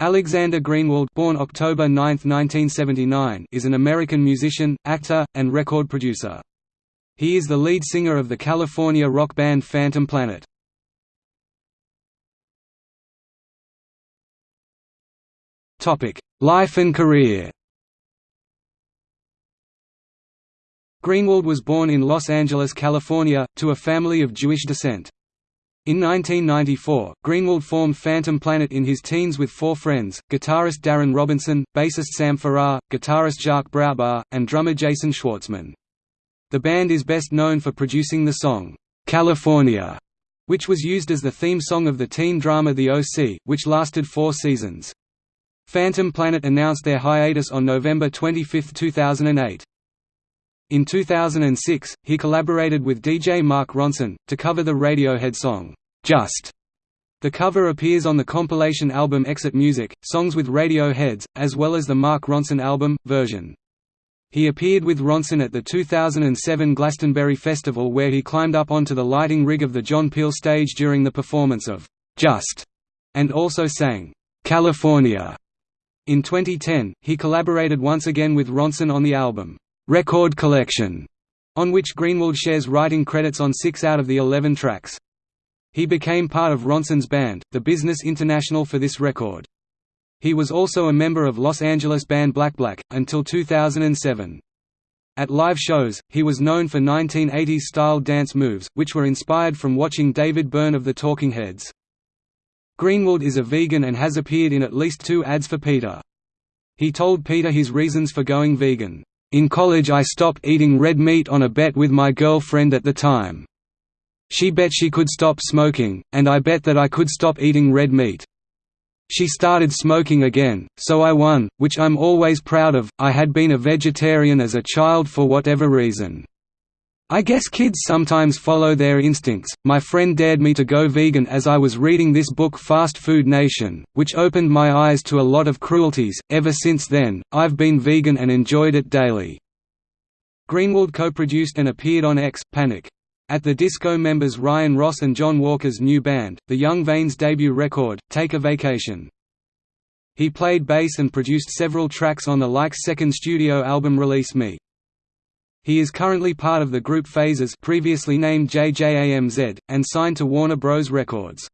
Alexander Greenwald born October 9, 1979, is an American musician, actor, and record producer. He is the lead singer of the California rock band Phantom Planet. Life and career Greenwald was born in Los Angeles, California, to a family of Jewish descent. In 1994, Greenwald formed Phantom Planet in his teens with four friends, guitarist Darren Robinson, bassist Sam Farrar, guitarist Jacques Brautbar, and drummer Jason Schwartzman. The band is best known for producing the song, "'California' which was used as the theme song of the teen drama The O.C., which lasted four seasons. Phantom Planet announced their hiatus on November 25, 2008. In 2006, he collaborated with DJ Mark Ronson, to cover the Radiohead song, "'Just". The cover appears on the compilation album Exit Music, Songs with Radioheads, as well as the Mark Ronson album, version. He appeared with Ronson at the 2007 Glastonbury Festival where he climbed up onto the lighting rig of the John Peel stage during the performance of "'Just' and also sang "'California'". In 2010, he collaborated once again with Ronson on the album Record Collection, on which Greenwald shares writing credits on six out of the eleven tracks. He became part of Ronson's band, The Business International for this record. He was also a member of Los Angeles band Black Black, until 2007. At live shows, he was known for 1980s-style dance moves, which were inspired from watching David Byrne of the Talking Heads. Greenwald is a vegan and has appeared in at least two ads for PETA. He told PETA his reasons for going vegan. In college I stopped eating red meat on a bet with my girlfriend at the time. She bet she could stop smoking, and I bet that I could stop eating red meat. She started smoking again, so I won, which I'm always proud of. I had been a vegetarian as a child for whatever reason. I guess kids sometimes follow their instincts. My friend dared me to go vegan as I was reading this book Fast Food Nation, which opened my eyes to a lot of cruelties. Ever since then, I've been vegan and enjoyed it daily. Greenwald co-produced and appeared on X Panic. At the disco members Ryan Ross and Jon Walker's new band, the Young Veins' debut record, Take a Vacation. He played bass and produced several tracks on the Like's second studio album Release Me. He is currently part of the group Phases previously named JJAMZ, and signed to Warner Bros. Records.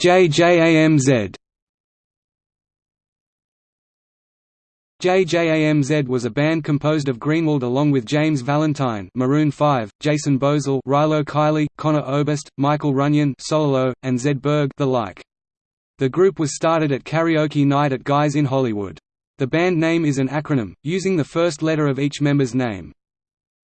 JJAMZ JJAMZ was a band composed of Greenwald along with James Valentine Maroon 5, Jason Boesel Rilo Kiley, Conor Oberst, Michael Runion Solo, and Zed Berg the like. The group was started at karaoke night at Guys in Hollywood. The band name is an acronym, using the first letter of each member's name.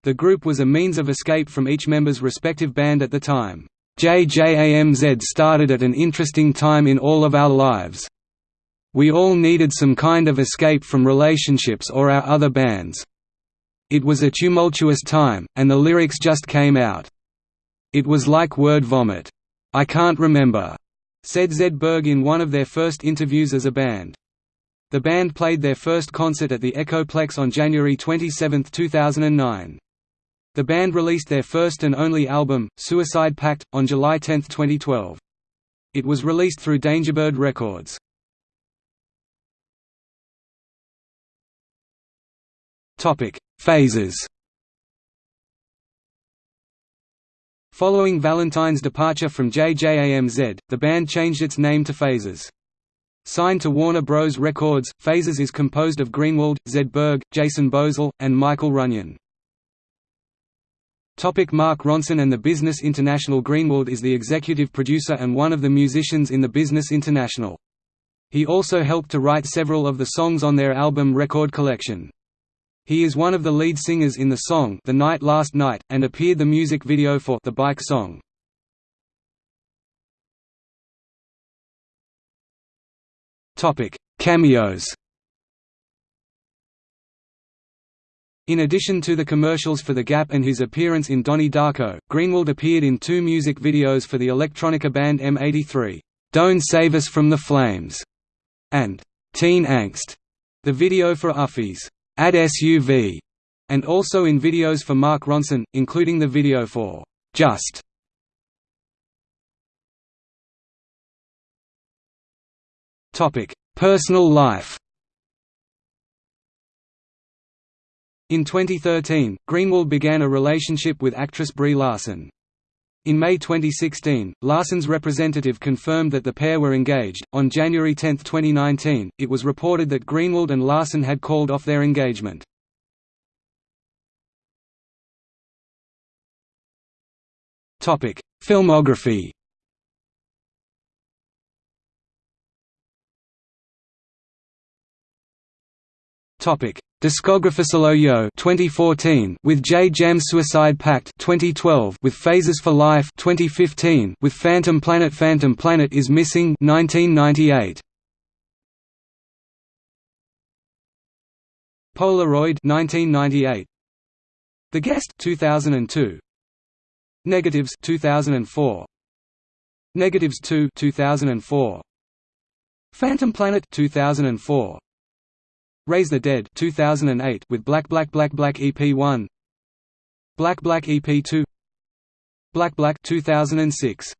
The group was a means of escape from each member's respective band at the time. JJAMZ started at an interesting time in all of our lives. We all needed some kind of escape from relationships or our other bands. It was a tumultuous time, and the lyrics just came out. It was like word vomit. I can't remember said Zedberg in one of their first interviews as a band. The band played their first concert at the Echoplex on January 27, 2009. The band released their first and only album, Suicide Pact, on July 10, 2012. It was released through Dangerbird Records. Phases Following Valentine's departure from JJAMZ, the band changed its name to Phases. Signed to Warner Bros. Records, Phases is composed of Greenwald, Zed Berg, Jason Boesel, and Michael Runion. Topic Mark Ronson and the Business International Greenwald is the executive producer and one of the musicians in the Business International. He also helped to write several of the songs on their album Record Collection. He is one of the lead singers in the song The Night Last Night, and appeared the music video for The Bike Song. Cameos. In addition to the commercials for The Gap and his appearance in Donnie Darko, Greenwald appeared in two music videos for the electronica band M83, "'Don't Save Us From the Flames' and "'Teen Angst', the video for Uffie's at SUV, and also in videos for Mark Ronson, including the video for Just. Topic: Personal life. In 2013, Greenwald began a relationship with actress Brie Larson. In May 2016, Larson's representative confirmed that the pair were engaged. On January 10, 2019, it was reported that Greenwald and Larson had called off their engagement. Topic: Filmography. Topic: Discography Yo 2014 with J Jam Suicide Pact 2012 with Phases for Life 2015 with Phantom Planet Phantom Planet is Missing 1998 Polaroid 1998 The Guest 2002 Negatives 2004 Negatives 2 2004 Phantom Planet 2004 Raise the Dead 2008 with Black Black Black Black EP1 Black Black EP2 Black Black 2006